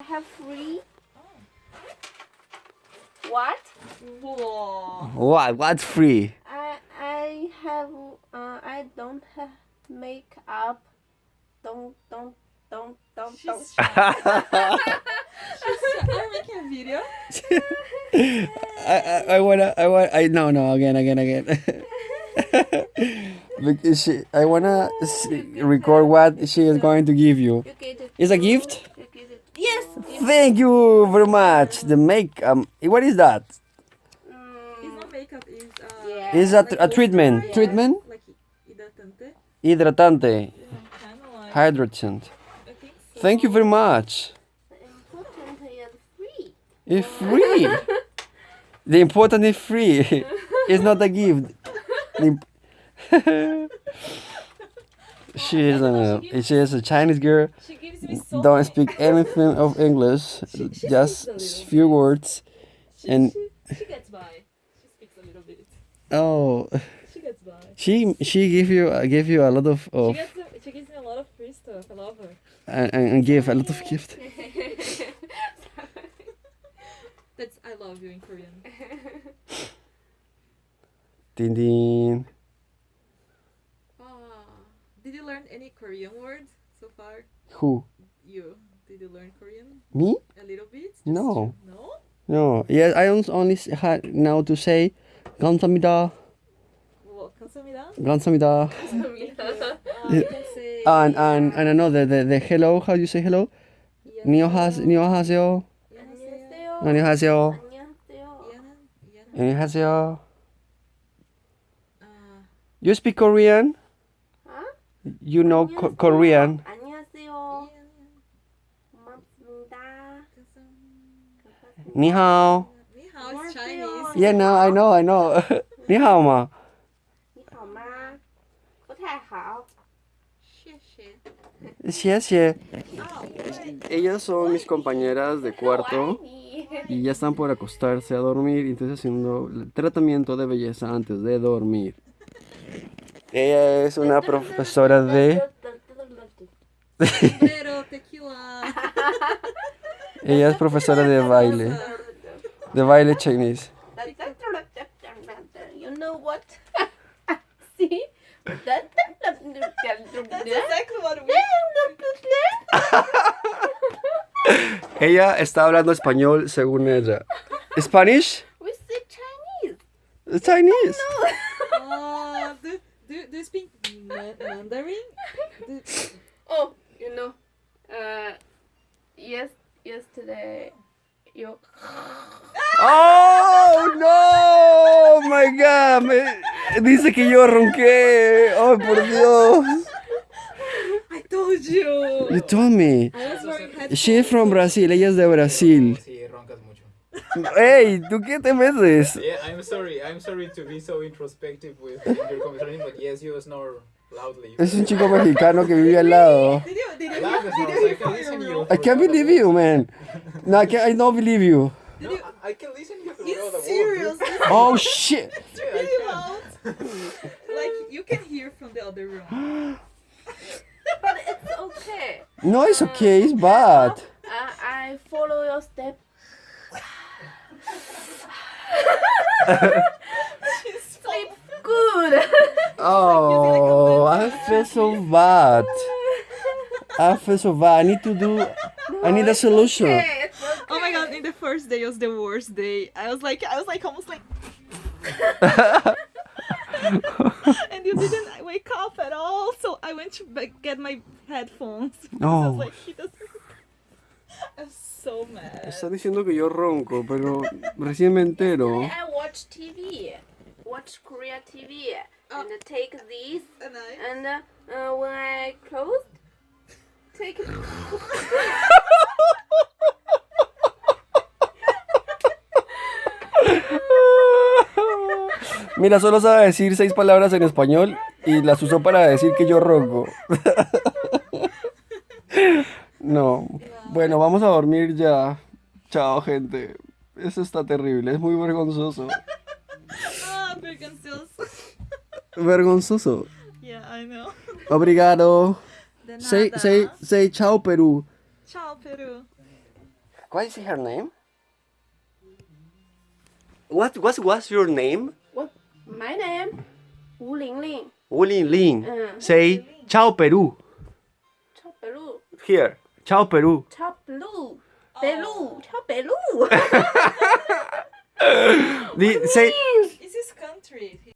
I have free. What? 우와. What? What's free? I I have uh I don't have makeup. Don't don't don't don't don't. She's shy. She's shy. Are we making a video? I, I, I wanna I want I no no again again again. because she, I wanna record what she is going to give you. You it. Is a gift? You get it. Yes. Thank you very much. The make um what is that? It's not makeup, it's uh, yeah. Is that Like a treatment? Yeah. Treatment? like hidratante. Hidratante. Kind of like. Hydratant. So. Thank you very much. The important is free. It's free. the important is free. it's not a gift. She is a she is a Chinese girl. She gives me so Don't speak anything of English. She- she Just few words. She, and- she, she gets by. She speaks a little bit. Oh, She gets by. she she give you uh, give you a lot of, She gets she gives me a lot of free stuff. I love her. and, and and give a lot of gift. That's I love you in Korean. Din din. did you learn any Korean words so far? Who? You did you learn Korean Me? a little bit? Just No. to- No. No. Yeah, I on- only s- had now to say 감사합니다. Well, 감사합니다. 감사합니다. Uh, you can say. And and and another the, the hello. How do you say hello? 안녕하세요. 안녕하세요. 안녕하세요. 안녕하세요. 안녕하세요. 이해는- 이해는- 안녕하세요. 아, You speak Korean? You know Korean. Ni hao. Ni hao is Chinese. Yeah, no, I know, I know. Ni hao ma. Ni hao ma. 不太好。谢谢。谢谢。Ellas oh, son mis compañeras de cuarto y ya están por acostarse a dormir, entonces haciendo el tratamiento de belleza antes de dormir. Ella es una profesora de... Ella es profesora de baile. De baile chinese. You know what? See? Ella está hablando español según ella. Spanish? We speak Chinese. Chinese. Uh, do, do, do you speak ma- Mandarin? Do, Oh, you know, uh, yes, yesterday, you. ¡Oh, no! ¡Oh, my God! Me- dice que yo ronqué. ¡Oh, por Dios! I told you. You told me. I was wearing headphones. She is from Brazil. Ella es de Brasil. Sí, roncas mucho. ¡Ey! ¿Tú qué te metes? Yeah, I'm sorry. I'm sorry to be so introspective with your conversation, but yes, you snore loudly. Es un chico mexicano que vive al lado. Did you, did you, Loud did you I can from listen your you. room? I can't believe you, man. No, I, can't, I don't believe you. No, I can listen you through You all the serious? wall. It's Oh, shit. really loud. like you can hear from the other room. But it's okay. No, it's okay. It's bad. Uh, I follow your step. Sleep good. Oh, I feel so bad. I feel so bad. I need to do. I need a solution. Okay, okay. Oh my god! In the first day was the worst day. I was like, I was like almost like, and you didn't wake up at all. So I went to get my headphones. because I Oh. Was like, he doesn't. I was so mad. Está diciendo que yo ronco, pero recién me entero. I watch TV. Watch Korea TV. And take this. And I. And uh, uh, when I close, take it. Mira, solo sabe decir seis palabras en español y las usó para decir que yo ronco. No. Bueno, vamos a dormir ya. Chao, gente. Eso está terrible, es muy vergonzoso. Ah, vergonzoso. Vergonzoso. Yeah, I know. Obrigado. De Say, nada. say, say chao, Perú. Ciao, Peru. What is her name? What what was your name? What? My name? Wu Ling Ling. Wu Ling Ling. Mm. Say ciao Peru. Chao Peru. Here. Chao Perú. Chao Perú. Perú. Oh. Chao Perú. What do you mean? Is this country?